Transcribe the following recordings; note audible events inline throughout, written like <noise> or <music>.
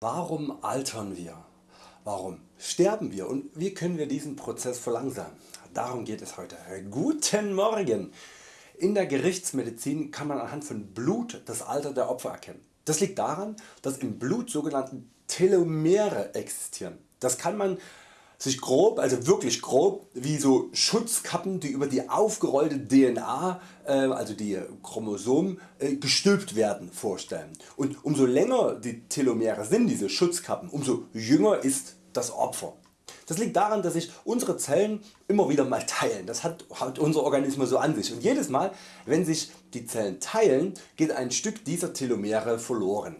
Warum altern wir? Warum sterben wir und wie können wir diesen Prozess verlangsamen? Darum geht es heute. Guten Morgen! In der Gerichtsmedizin kann man anhand von Blut das Alter der Opfer erkennen. Das liegt daran, dass im Blut sogenannte Telomere existieren. Das kann man sich grob, also wirklich grob, wie so Schutzkappen die über die aufgerollte DNA, äh, also die Chromosomen äh, gestülpt werden vorstellen. Und umso länger die Telomere sind, diese Schutzkappen, umso jünger ist das Opfer. Das liegt daran dass sich unsere Zellen immer wieder mal teilen, das hat, hat unser Organismus so an sich und jedes Mal wenn sich die Zellen teilen geht ein Stück dieser Telomere verloren.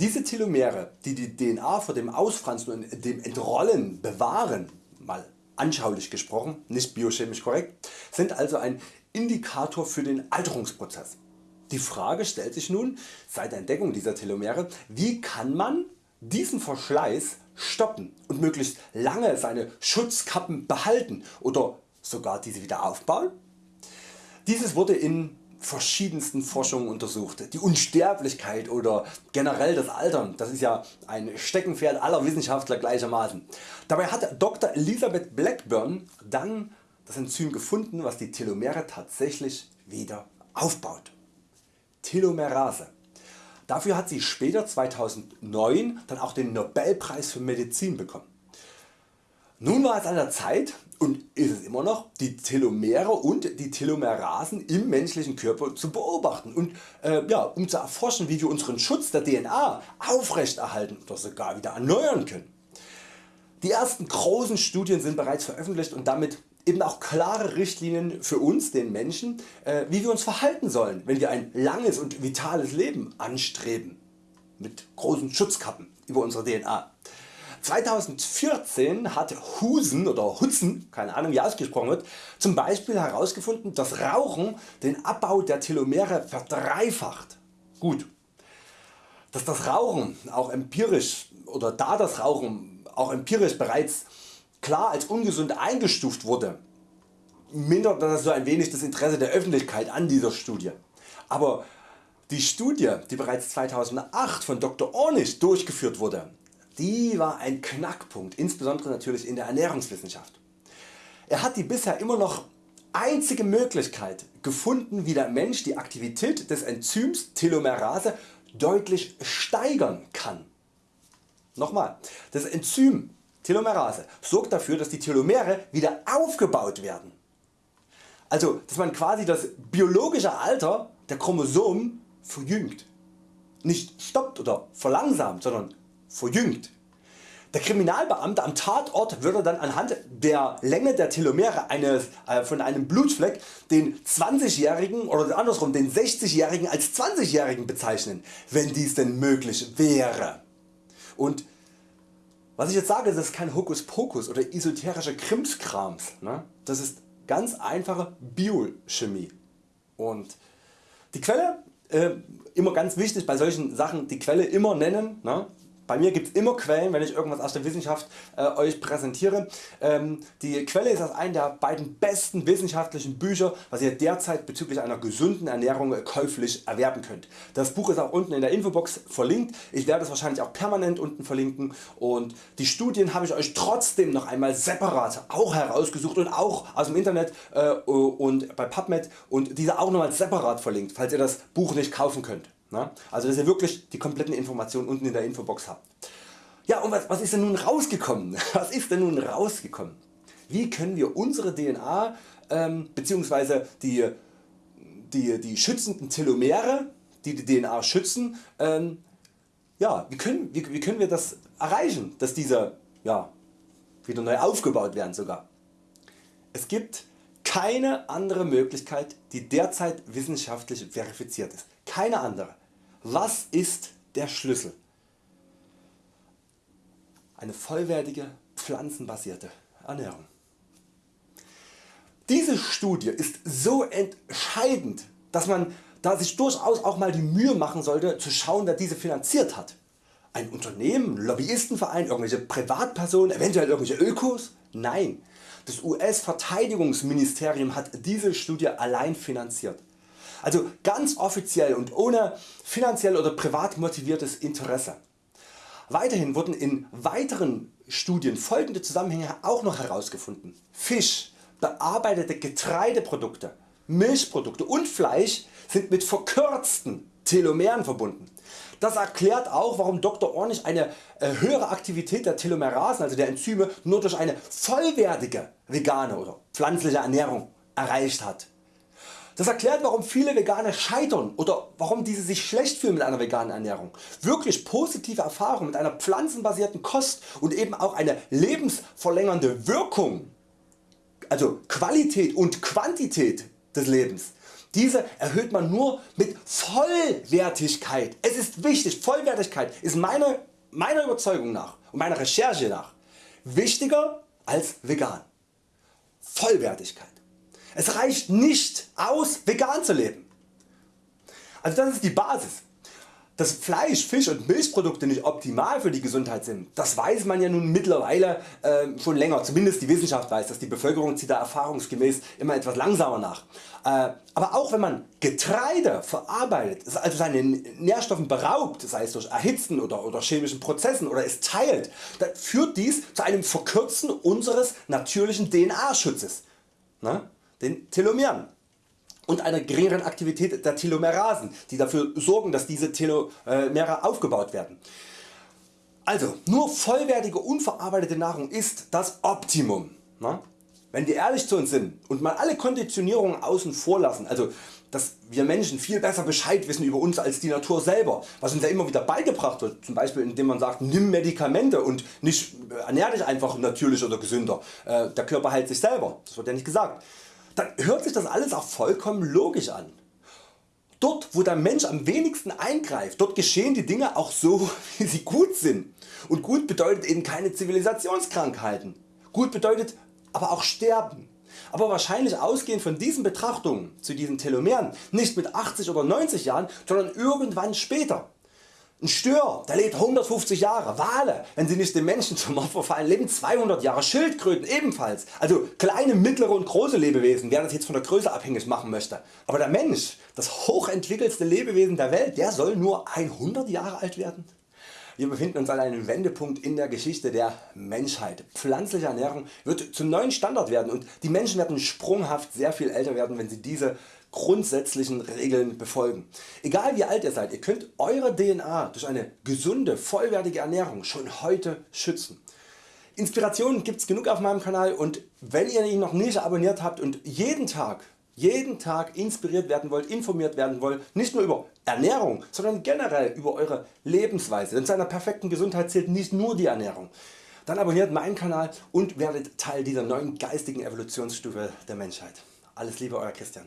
Diese Telomere die die DNA vor dem Ausfransen und dem Entrollen bewahren, mal anschaulich gesprochen, nicht biochemisch korrekt, sind also ein Indikator für den Alterungsprozess. Die Frage stellt sich nun seit der Entdeckung dieser Telomere, wie kann man diesen Verschleiß stoppen und möglichst lange seine Schutzkappen behalten oder sogar diese wieder aufbauen? Dieses wurde in verschiedensten Forschungen untersucht. Die Unsterblichkeit oder generell das Altern, das ist ja ein Steckenpferd aller Wissenschaftler gleichermaßen. Dabei hat Dr. Elizabeth Blackburn dann das Enzym gefunden was die Telomere tatsächlich wieder aufbaut. Telomerase. Dafür hat sie später 2009 dann auch den Nobelpreis für Medizin bekommen. Nun war es an der Zeit und immer noch die Telomere und die Telomerasen im menschlichen Körper zu beobachten und äh, ja, um zu erforschen wie wir unseren Schutz der DNA aufrechterhalten oder sogar wieder erneuern können. Die ersten großen Studien sind bereits veröffentlicht und damit eben auch klare Richtlinien für uns den Menschen äh, wie wir uns verhalten sollen wenn wir ein langes und vitales Leben anstreben mit großen Schutzkappen über unsere DNA. 2014 hat Husen oder Hutzen, keine Ahnung wie ausgesprochen wird, zum Beispiel herausgefunden dass Rauchen den Abbau der Telomere verdreifacht. Gut, dass das Rauchen auch empirisch oder da das Rauchen auch empirisch bereits klar als ungesund eingestuft wurde, mindert das so ein wenig das Interesse der Öffentlichkeit an dieser Studie. Aber die Studie die bereits 2008 von Dr. Ornish durchgeführt wurde, die war ein Knackpunkt, insbesondere natürlich in der Ernährungswissenschaft. Er hat die bisher immer noch einzige Möglichkeit gefunden wie der Mensch die Aktivität des Enzyms Telomerase deutlich steigern kann. Nochmal, das Enzym Telomerase sorgt dafür dass die Telomere wieder aufgebaut werden. Also dass man quasi das biologische Alter der Chromosomen verjüngt. Nicht stoppt oder verlangsamt, sondern verjüngt. Der Kriminalbeamte am Tatort würde dann anhand der Länge der Telomere eines, äh, von einem Blutfleck den 20-Jährigen oder andersrum den 60-Jährigen als 20-Jährigen bezeichnen, wenn dies denn möglich wäre. Und was ich jetzt sage, das ist kein Hokuspokus oder esoterischer Krimskrams. Ne? Das ist ganz einfache Biochemie. Und die Quelle, äh, immer ganz wichtig bei solchen Sachen, die Quelle immer nennen. Ne? Bei mir gibt es immer Quellen wenn ich irgendwas aus der Wissenschaft äh, Euch präsentiere. Ähm, die Quelle ist aus einem der beiden besten wissenschaftlichen Bücher was ihr derzeit bezüglich einer gesunden Ernährung äh, käuflich erwerben könnt. Das Buch ist auch unten in der Infobox verlinkt. Ich werde es wahrscheinlich auch permanent unten verlinken und die Studien habe ich Euch trotzdem noch einmal separat auch herausgesucht und auch aus dem Internet äh, und bei PubMed und diese auch nochmal separat verlinkt falls ihr das Buch nicht kaufen könnt. Also dass ihr wirklich die kompletten Informationen unten in der Infobox habt. Ja und was, was ist denn nun rausgekommen? <laughs> Was ist denn nun rausgekommen? Wie können wir unsere DNA ähm, bzw. Die, die, die schützenden Telomere, die die DNA schützen, ähm, ja, wie, können, wie, wie können wir das erreichen, dass diese ja, wieder neu aufgebaut werden sogar? Es gibt keine andere Möglichkeit die derzeit wissenschaftlich verifiziert ist. Keine andere. Was ist der Schlüssel? Eine vollwertige pflanzenbasierte Ernährung. Diese Studie ist so entscheidend, dass man da sich durchaus auch mal die Mühe machen sollte zu schauen wer diese finanziert hat. Ein Unternehmen, Lobbyistenverein, irgendwelche Privatpersonen, eventuell irgendwelche Ökos? Nein, das US Verteidigungsministerium hat diese Studie allein finanziert. Also ganz offiziell und ohne finanziell oder privat motiviertes Interesse. Weiterhin wurden in weiteren Studien folgende Zusammenhänge auch noch herausgefunden. Fisch, bearbeitete Getreideprodukte, Milchprodukte und Fleisch sind mit verkürzten Telomeren verbunden. Das erklärt auch warum Dr. Ornig eine äh, höhere Aktivität der Telomerasen, also der Enzyme, nur durch eine vollwertige vegane oder pflanzliche Ernährung erreicht hat. Das erklärt warum viele Veganer scheitern oder warum diese sich schlecht fühlen mit einer veganen Ernährung. Wirklich positive Erfahrungen mit einer pflanzenbasierten Kost und eben auch eine lebensverlängernde Wirkung, also Qualität und Quantität des Lebens diese erhöht man nur mit Vollwertigkeit. Es ist wichtig, Vollwertigkeit ist meine, meiner Überzeugung nach und meiner Recherche nach wichtiger als vegan. Vollwertigkeit. Es reicht nicht aus vegan zu leben. Also das ist die Basis. Dass Fleisch, Fisch und Milchprodukte nicht optimal für die Gesundheit sind, das weiß man ja nun mittlerweile äh, schon länger, zumindest die Wissenschaft weiß das, die Bevölkerung zieht da erfahrungsgemäß immer etwas langsamer nach. Äh, aber auch wenn man Getreide verarbeitet, also seine Nährstoffen beraubt, sei es durch Erhitzen oder, oder chemischen Prozessen oder es teilt, dann führt dies zu einem Verkürzen unseres natürlichen DNA Schutzes, ne? Den Telomeren und einer geringeren Aktivität der Telomerasen, die dafür sorgen, dass diese Telomere aufgebaut werden. Also nur vollwertige unverarbeitete Nahrung ist das Optimum. Ne? Wenn wir ehrlich zu uns sind und mal alle Konditionierungen außen vor lassen, also dass wir Menschen viel besser Bescheid wissen über uns als die Natur selber, was uns ja immer wieder beigebracht wird, zum Beispiel indem man sagt nimm Medikamente und nicht ernähr dich einfach natürlich oder gesünder, äh, der Körper heilt sich selber, das wird ja nicht gesagt dann hört sich das alles auch vollkommen logisch an. Dort wo der Mensch am wenigsten eingreift, dort geschehen die Dinge auch so <laughs> wie sie gut sind. Und gut bedeutet eben keine Zivilisationskrankheiten. Gut bedeutet aber auch Sterben. Aber wahrscheinlich ausgehend von diesen Betrachtungen zu diesen Telomeren nicht mit 80 oder 90 Jahren, sondern irgendwann später. Ein Stör der lebt 150 Jahre, Wale wenn sie nicht den Menschen zum Opfer fallen leben 200 Jahre, Schildkröten ebenfalls. Also kleine, mittlere und große Lebewesen wer das jetzt von der Größe abhängig machen möchte. Aber der Mensch, das hochentwickelste Lebewesen der Welt, der soll nur 100 Jahre alt werden? Wir befinden uns an einem Wendepunkt in der Geschichte der Menschheit. Pflanzliche Ernährung wird zum neuen Standard werden und die Menschen werden sprunghaft sehr viel älter werden wenn sie diese grundsätzlichen Regeln befolgen. Egal wie alt ihr seid, ihr könnt eure DNA durch eine gesunde, vollwertige Ernährung schon heute schützen. Inspirationen gibt's genug auf meinem Kanal und wenn ihr ihn noch nicht abonniert habt und jeden Tag jeden Tag inspiriert werden wollt, informiert werden wollt, nicht nur über Ernährung, sondern generell über Eure Lebensweise, denn zu einer perfekten Gesundheit zählt nicht nur die Ernährung. Dann abonniert meinen Kanal und werdet Teil dieser neuen geistigen Evolutionsstufe der Menschheit. Alles Liebe Euer Christian.